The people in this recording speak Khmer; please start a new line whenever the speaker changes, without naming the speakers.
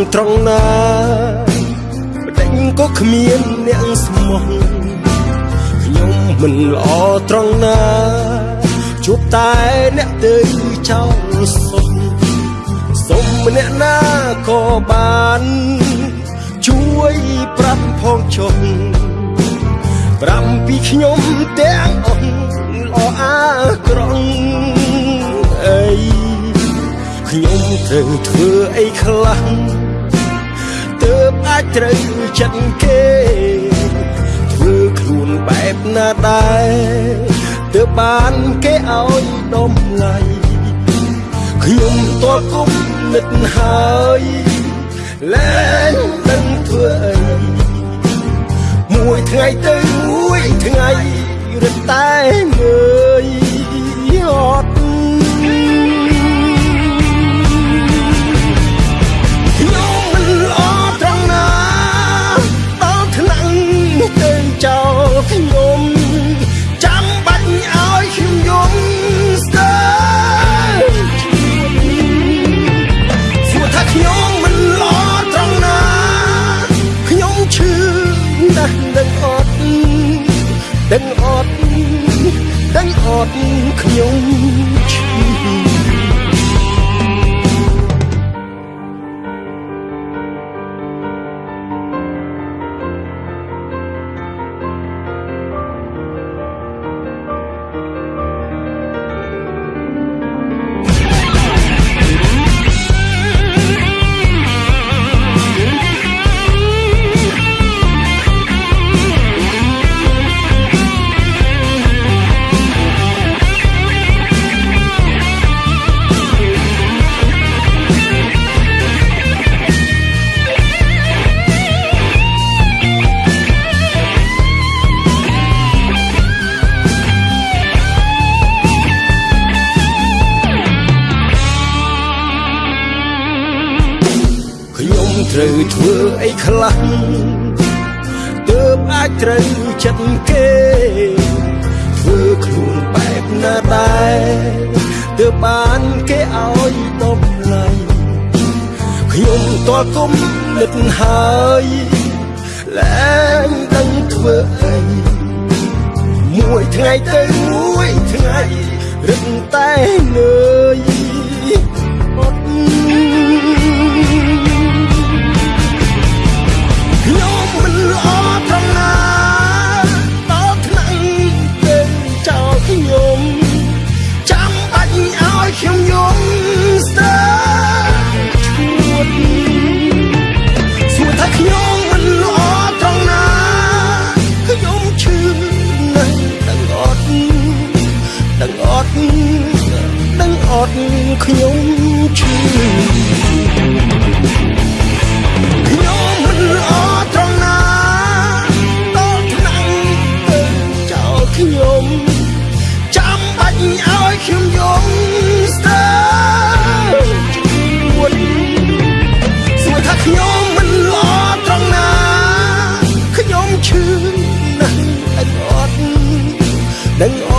ក្រុងត្រង់ណាបដិញក៏គ្មានអ្នកស្មោះខ្ញុំមិនល្អត្រង់ណាជួបតែអ្នកទៅចោលសុំសុំម្នាក់ណាក៏បានជួយប្រាប់ផងចុះប្រាប់ពីខ្ញុំទាំងអស់ល្អអាក្រង់អីខ្ញុំត្រូវធ្វើអីខ្លះទើបអា ចត្រូវចិត្តគេធ្វើខ្លួនបែបណាដែរទើបបានគេឲ្យដំឡៃខ្ញុំតល់គុំនិតហើយលែងដឹងធ្វើអីមួយថ្ងៃទៅមួយថ្ងៃរត់តែងើយ ត្រូវធ្វើអីខ្លះទើបអាចត្រូវចិត្តគេធ្វើខ្លួនបែបណាដែរទើបបានគេឲ្យតម្លៃខ្ញុំតល់គុំលិតហើយលែងដឹងធ្វើអីមួយថ្ងៃទៅមួយថ្ងៃរឹកតែងើយ ត់ខ្ញុំឈឺខ្ញុំមិនល្អត្រង់ណាដល់ឆ្នាំទៅចោលខ្ញុំចាំបាច់ឲ្យខ្ញុំយំស្ទើរជួនស្មើថាខ្ញុំមិនល្អត្រង់ណាខ្ញុំឈឺណាស់អត់នឹង